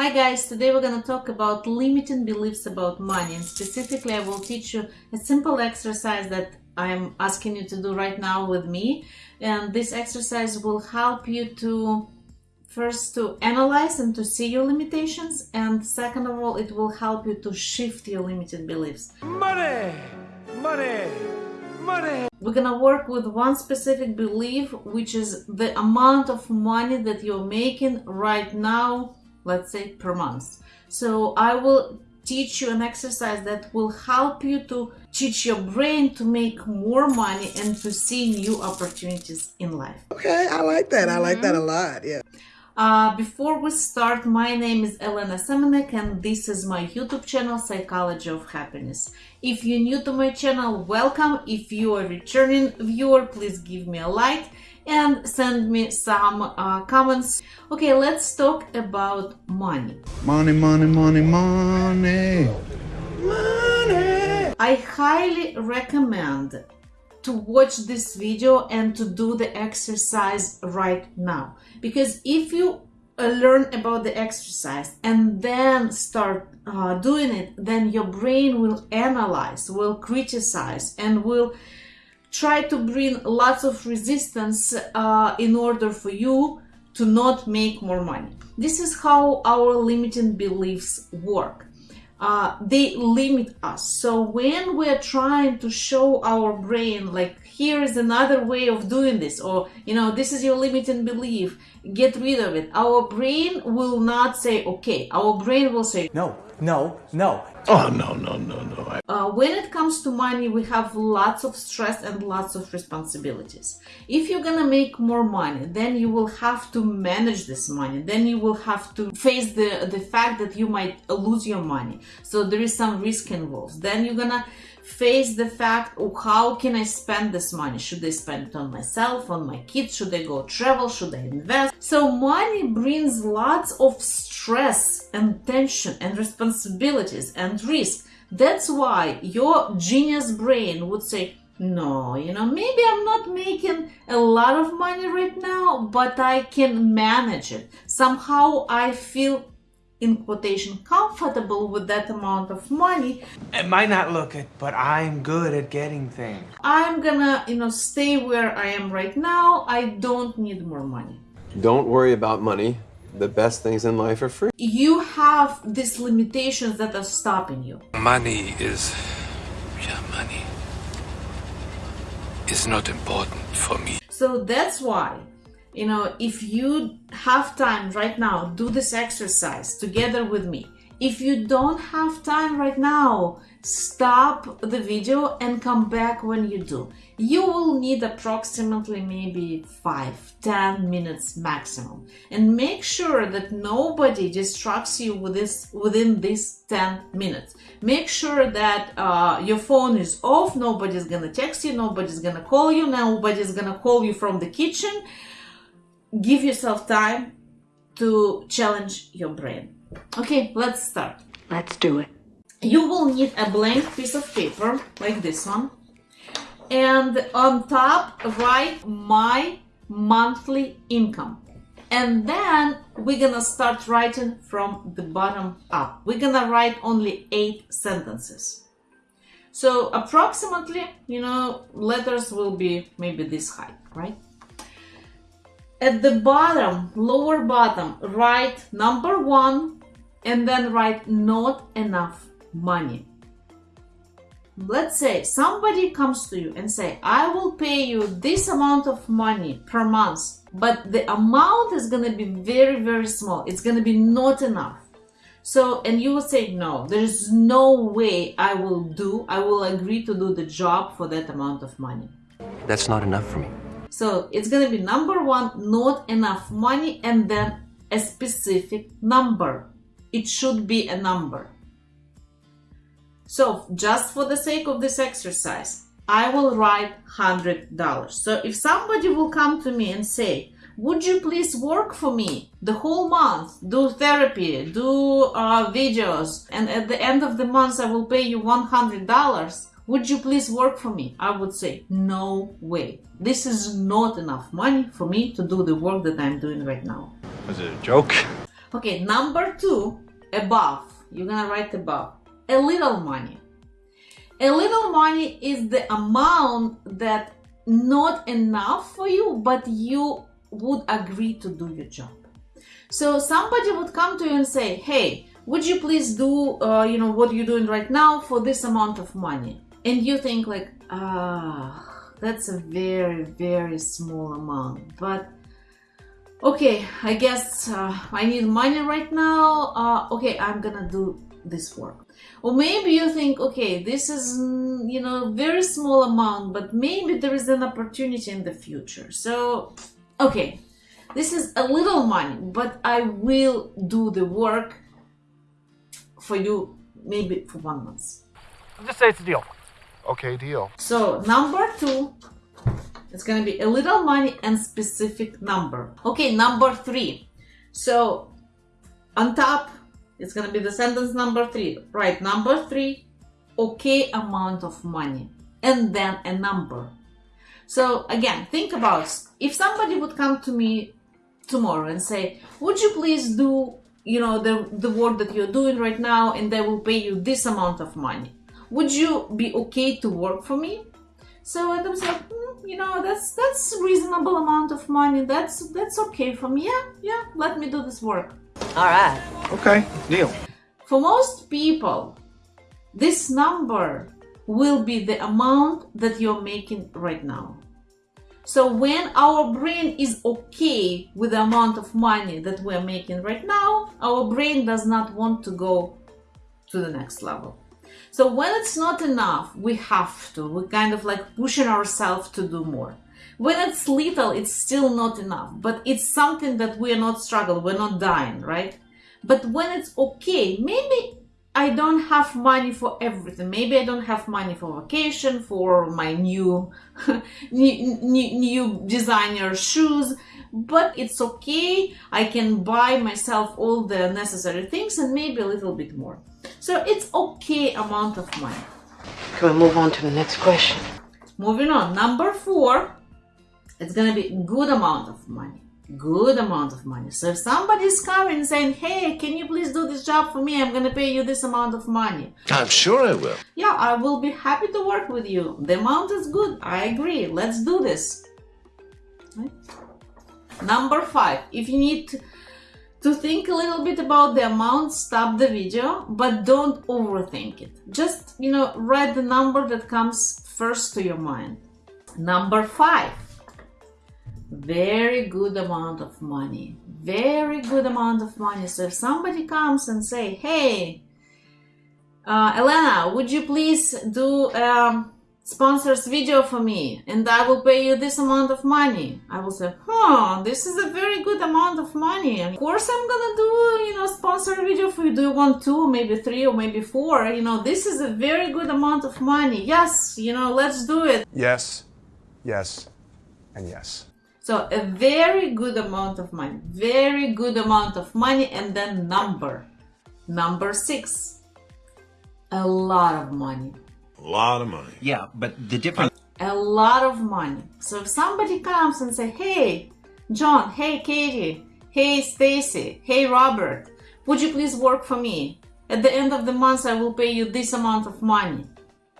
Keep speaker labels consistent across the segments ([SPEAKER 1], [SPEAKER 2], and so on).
[SPEAKER 1] Hi guys, today we're going to talk about limiting beliefs about money and specifically I will teach you a simple exercise that I'm asking you to do right now with me and this exercise will help you to first to analyze and to see your limitations and second of all it will help you to shift your limited beliefs.
[SPEAKER 2] Money! Money! Money!
[SPEAKER 1] We're gonna work with one specific belief which is the amount of money that you're making right now let's say per month. So I will teach you an exercise that will help you to teach your brain to make more money and to see new opportunities in life.
[SPEAKER 3] Okay, I like that. I like that a lot. Yeah.
[SPEAKER 1] Uh, before we start, my name is Elena Semenek and this is my YouTube channel, Psychology of Happiness. If you're new to my channel, welcome. If you are a returning viewer, please give me a like and send me some uh, comments. Okay, let's talk about money.
[SPEAKER 3] Money, money, money, money. Money.
[SPEAKER 1] I highly recommend to watch this video and to do the exercise right now. Because if you uh, learn about the exercise and then start uh, doing it, then your brain will analyze, will criticize, and will try to bring lots of resistance uh, in order for you to not make more money. This is how our limiting beliefs work. Uh, they limit us. So when we're trying to show our brain, like, here is another way of doing this, or, you know, this is your limiting belief, get rid of it. Our brain will not say, okay. Our brain will say,
[SPEAKER 2] No, no, no.
[SPEAKER 3] Oh, no, no, no, no.
[SPEAKER 1] uh, when it comes to money, we have lots of stress and lots of responsibilities. If you're gonna make more money, then you will have to manage this money. Then you will have to face the, the fact that you might lose your money. So there is some risk involved. Then you're gonna face the fact oh, how can I spend this money? Should I spend it on myself, on my kids? Should I go travel? Should I invest? So money brings lots of stress and tension and responsibilities and risk. That's why your genius brain would say, no, you know, maybe I'm not making a lot of money right now, but I can manage it. Somehow I feel in quotation comfortable with that amount of money
[SPEAKER 2] It might not look it, but I'm good at getting things.
[SPEAKER 1] i'm gonna you know stay where i am right now i don't need more money
[SPEAKER 4] Don't worry about money. The best things in life are free.
[SPEAKER 1] you have these limitations that are stopping you
[SPEAKER 5] Money is. Yeah, money is not important for me.
[SPEAKER 1] so that's why you know if you have time right now do this exercise together with me. If you don't have time right now stop the video and come back when you do. You will need approximately maybe 5 10 minutes maximum. And make sure that nobody distracts you with this within these 10 minutes. Make sure that uh, your phone is off nobody's gonna text you nobody's gonna call you nobody's gonna call you from the kitchen give yourself time to challenge your brain. Okay, let's start.
[SPEAKER 6] Let's do it.
[SPEAKER 1] You will need a blank piece of paper like this one. And on top, write my monthly income. And then we're gonna start writing from the bottom up. We're gonna write only eight sentences. So approximately, you know, letters will be maybe this high, right? At the bottom, lower bottom, write number one and then write not enough money. Let's say somebody comes to you and say, I will pay you this amount of money per month, but the amount is going to be very, very small. It's going to be not enough. So, and you will say, no, there's no way I will do, I will agree to do the job for that amount of money.
[SPEAKER 7] That's not enough for me.
[SPEAKER 1] So it's gonna be number one, not enough money, and then a specific number. It should be a number. So just for the sake of this exercise, I will write $100. So if somebody will come to me and say, would you please work for me the whole month, do therapy, do uh, videos, and at the end of the month I will pay you $100, would you please work for me? I would say, no way. This is not enough money for me to do the work that I'm doing right now.
[SPEAKER 8] Was it a joke?
[SPEAKER 1] Okay, number two, above. You're gonna write above. A little money. A little money is the amount that not enough for you, but you would agree to do your job. So somebody would come to you and say, "Hey, would you please do, uh, you know, what you're doing right now for this amount of money?" And you think like, ah, that's a very, very small amount, but okay, I guess uh, I need money right now. Uh, okay, I'm gonna do this work. Or maybe you think, okay, this is, mm, you know, very small amount, but maybe there is an opportunity in the future. So, okay, this is a little money, but I will do the work for you maybe for one month.
[SPEAKER 6] Just say it's a deal.
[SPEAKER 7] Okay, deal.
[SPEAKER 1] So number two, it's gonna be a little money and specific number. Okay, number three. So on top, it's gonna be the sentence number three. Right, number three, okay amount of money, and then a number. So again, think about if somebody would come to me tomorrow and say, "Would you please do, you know, the the work that you're doing right now, and they will pay you this amount of money." Would you be okay to work for me? So and I was like, "Hmm, you know, that's that's reasonable amount of money. That's that's okay for me. Yeah, yeah. Let me do this work.
[SPEAKER 8] All right.
[SPEAKER 2] Okay, deal.
[SPEAKER 1] For most people, this number will be the amount that you're making right now. So when our brain is okay with the amount of money that we're making right now, our brain does not want to go to the next level. So when it's not enough, we have to. We're kind of like pushing ourselves to do more. When it's little, it's still not enough, but it's something that we're not struggling, we're not dying, right? But when it's okay, maybe I don't have money for everything. Maybe I don't have money for vacation, for my new, new, new, designer shoes, but it's okay. I can buy myself all the necessary things and maybe a little bit more. So it's okay amount of money.
[SPEAKER 8] Can we move on to the next question?
[SPEAKER 1] Moving on, number four, it's gonna be good amount of money. Good amount of money. So if somebody's coming and saying, "Hey, can you please do this job for me? I'm gonna pay you this amount of money."
[SPEAKER 5] I'm sure I will.
[SPEAKER 1] Yeah, I will be happy to work with you. The amount is good. I agree. Let's do this. Right? Number five, if you need to, to think a little bit about the amount, stop the video, but don't overthink it. Just, you know, write the number that comes first to your mind. Number five, very good amount of money. Very good amount of money. So if somebody comes and say, hey, uh, Elena, would you please do um, sponsors video for me and I will pay you this amount of money. I will say, huh, this is a very good amount of money. Of course I'm gonna do, you know, sponsor video for you. Do you want two, maybe three or maybe four? You know, this is a very good amount of money. Yes, you know, let's do it.
[SPEAKER 7] Yes, yes, and yes.
[SPEAKER 1] So a very good amount of money, very good amount of money and then number. Number six, a lot of money.
[SPEAKER 3] A lot of money.
[SPEAKER 9] Yeah, but the difference
[SPEAKER 1] a lot of money. So if somebody comes and say, "Hey, John, hey Katie, hey Stacy, hey Robert, would you please work for me? At the end of the month I will pay you this amount of money."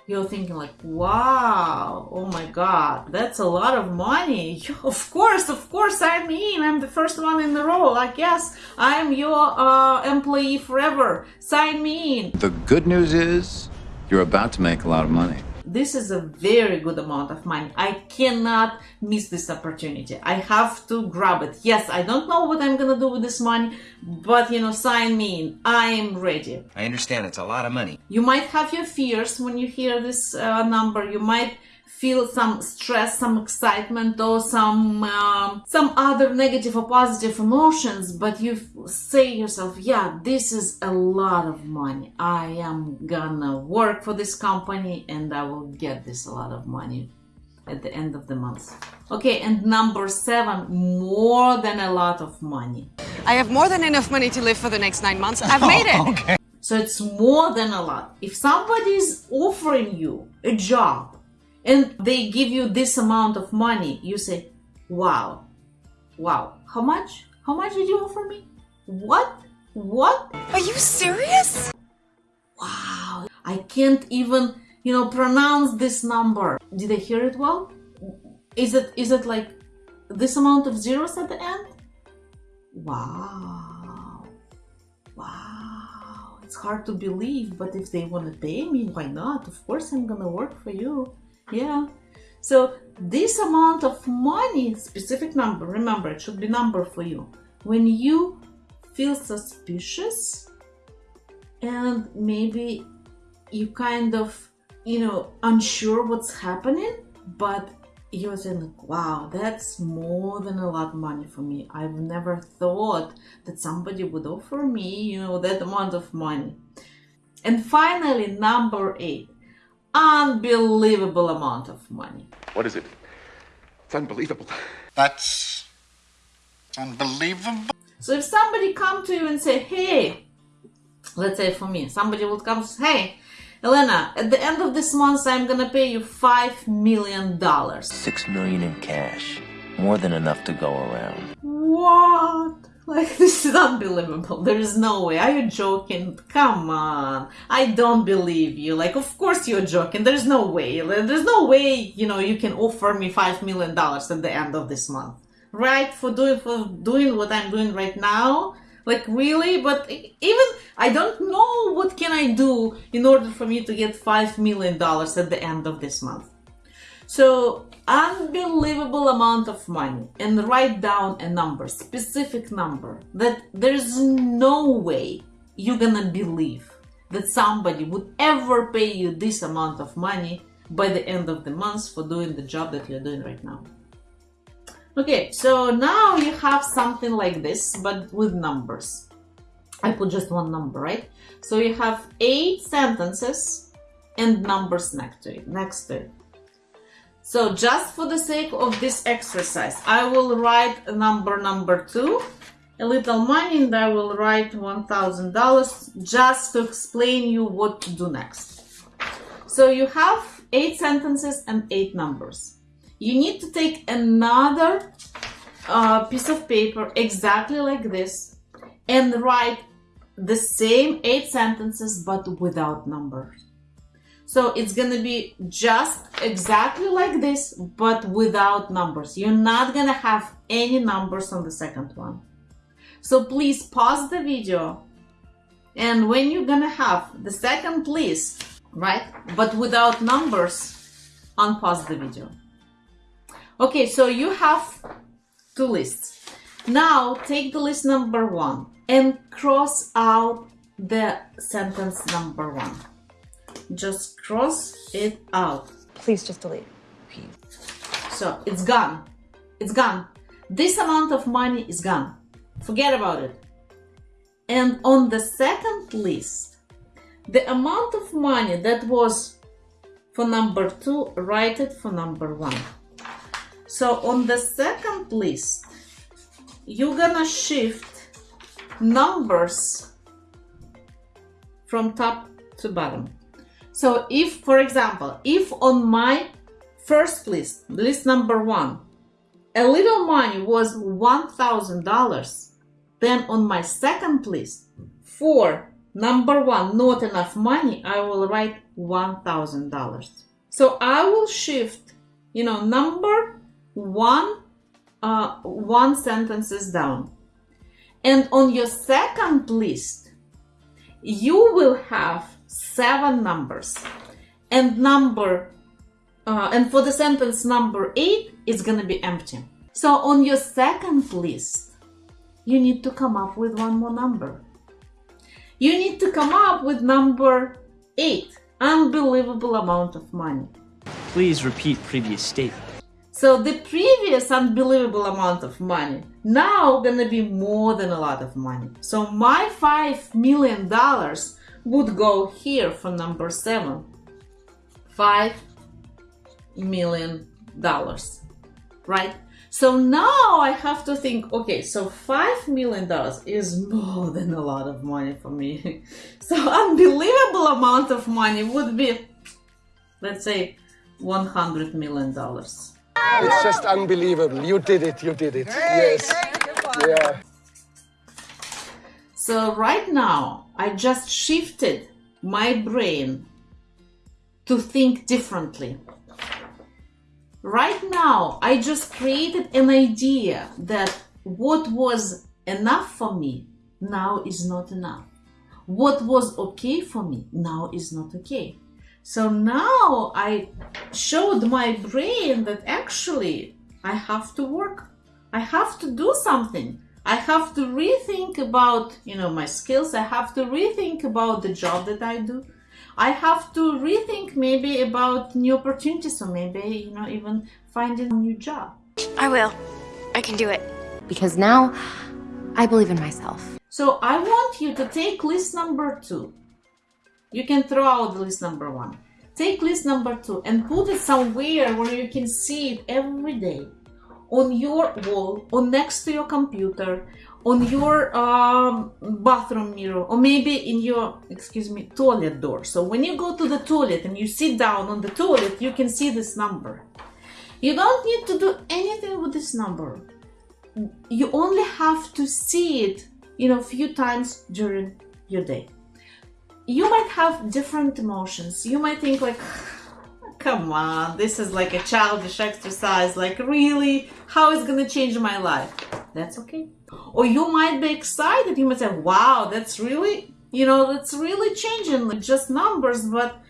[SPEAKER 1] You're thinking like, "Wow, oh my god, that's a lot of money." Of course, of course I'm in. I'm the first one in the row. Like, yes, I'm your uh, employee forever. Sign me in.
[SPEAKER 10] The good news is you're about to make a lot of money.
[SPEAKER 1] This is a very good amount of money. I cannot miss this opportunity. I have to grab it. Yes, I don't know what I'm gonna do with this money, but you know, sign me in. I am ready.
[SPEAKER 9] I understand it's a lot of money.
[SPEAKER 1] You might have your fears when you hear this uh, number. You might feel some stress, some excitement, or some um, some other negative or positive emotions. But you say yourself, "Yeah, this is a lot of money. I am gonna work for this company, and I will get this a lot of money." At the end of the month. Okay, and number seven, more than a lot of money.
[SPEAKER 11] I have more than enough money to live for the next nine months. I've made it. Okay.
[SPEAKER 1] So it's more than a lot. If somebody is offering you a job and they give you this amount of money, you say, wow, wow, how much? How much did you offer me? What? What?
[SPEAKER 11] Are you serious?
[SPEAKER 1] Wow. I can't even, you know, pronounce this number. Did I hear it well? Is it is it like this amount of zeros at the end? Wow. Wow. It's hard to believe, but if they want to pay me, why not? Of course I'm going to work for you. Yeah. So this amount of money, specific number, remember it should be number for you. When you feel suspicious and maybe you kind of, you know, unsure what's happening, but you're saying, wow, that's more than a lot of money for me. I've never thought that somebody would offer me, you know, that amount of money. And finally, number eight, unbelievable amount of money.
[SPEAKER 6] What is it? It's unbelievable.
[SPEAKER 12] That's unbelievable.
[SPEAKER 1] So if somebody come to you and say, hey, let's say for me, somebody would come and say, hey, Elena, at the end of this month, I'm gonna pay you five million dollars.
[SPEAKER 13] Six million in cash. More than enough to go around.
[SPEAKER 1] What? Like, this is unbelievable. There is no way. Are you joking? Come on. I don't believe you. Like, of course you're joking. There's no way. There's no way, you know, you can offer me five million dollars at the end of this month. Right? For doing, for doing what I'm doing right now? Like, really? But even, I don't know what can I do in order for me to get five million dollars at the end of this month. So, unbelievable amount of money and write down a number, specific number that there's no way you're gonna believe that somebody would ever pay you this amount of money by the end of the month for doing the job that you're doing right now. Okay, so now you have something like this, but with numbers. I put just one number, right? So you have eight sentences and numbers next to it. Next to it. So just for the sake of this exercise, I will write number number two, a little money, and I will write $1,000 just to explain you what to do next. So you have eight sentences and eight numbers. You need to take another uh, piece of paper exactly like this and write the same eight sentences but without numbers. So it's gonna be just exactly like this, but without numbers. You're not gonna have any numbers on the second one. So please pause the video. And when you're gonna have the second list, right, but without numbers, unpause the video. Okay, so you have two lists. Now take the list number one and cross out the sentence number one just cross it out.
[SPEAKER 11] Please just delete.
[SPEAKER 1] So it's gone. It's gone. This amount of money is gone. Forget about it. And on the second list, the amount of money that was for number two, write it for number one. So on the second list, you're gonna shift numbers from top to bottom. So if, for example, if on my first list, list number one, a little money was $1,000, then on my second list, for number one, not enough money, I will write $1,000. So I will shift, you know, number one, uh, one sentences down. And on your second list, you will have seven numbers. And number uh, and for the sentence number eight it's gonna be empty. So on your second list you need to come up with one more number. You need to come up with number eight unbelievable amount of money.
[SPEAKER 14] Please repeat previous statement.
[SPEAKER 1] So the previous unbelievable amount of money now gonna be more than a lot of money. So my five million dollars would go here for number seven. Five million dollars, right? So now I have to think, okay, so five million dollars is more than a lot of money for me. so unbelievable amount of money would be, let's say, 100 million dollars.
[SPEAKER 6] It's just unbelievable. You did it. You did it. Yes. Yeah.
[SPEAKER 1] So right now, I just shifted my brain to think differently. Right now, I just created an idea that what was enough for me now is not enough. What was okay for me now is not okay. So now I showed my brain that actually I have to work. I have to do something. I have to rethink about, you know, my skills. I have to rethink about the job that I do. I have to rethink maybe about new opportunities or maybe, you know, even finding a new job.
[SPEAKER 12] I will. I can do it.
[SPEAKER 15] Because now I believe in myself.
[SPEAKER 1] So I want you to take list number two. You can throw out the list number one. Take list number two and put it somewhere where you can see it every day on your wall or next to your computer on your um, bathroom mirror or maybe in your excuse me toilet door. So when you go to the toilet and you sit down on the toilet you can see this number. You don't need to do anything with this number. You only have to see it you know a few times during your day. You might have different emotions. You might think like come on this is like a childish exercise like really? How is gonna change my life? That's okay. Or you might be excited. You might say wow that's really you know that's really changing like just numbers but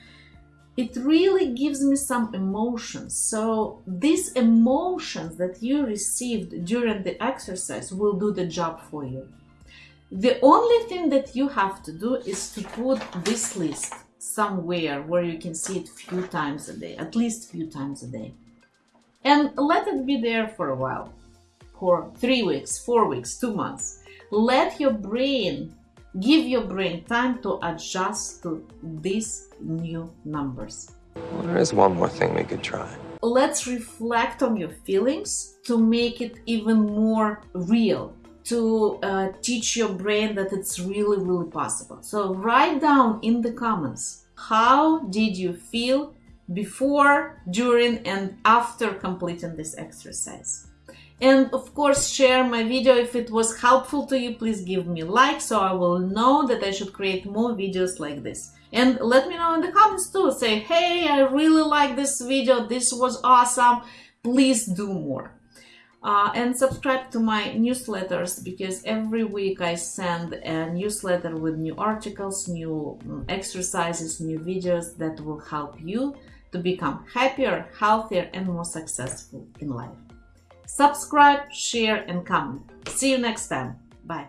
[SPEAKER 1] it really gives me some emotions. So these emotions that you received during the exercise will do the job for you. The only thing that you have to do is to put this list somewhere where you can see it few times a day, at least few times a day. And let it be there for a while, for three weeks, four weeks, two months. Let your brain, give your brain time to adjust to these new numbers.
[SPEAKER 4] Well, there is one more thing we could try.
[SPEAKER 1] Let's reflect on your feelings to make it even more real to uh, teach your brain that it's really, really possible. So write down in the comments, how did you feel before, during, and after completing this exercise? And of course, share my video if it was helpful to you. Please give me a like so I will know that I should create more videos like this. And let me know in the comments too. Say, hey, I really like this video. This was awesome. Please do more. Uh, and subscribe to my newsletters because every week I send a newsletter with new articles, new mm, exercises, new videos that will help you to become happier, healthier, and more successful in life. Subscribe, share, and comment. See you next time. Bye.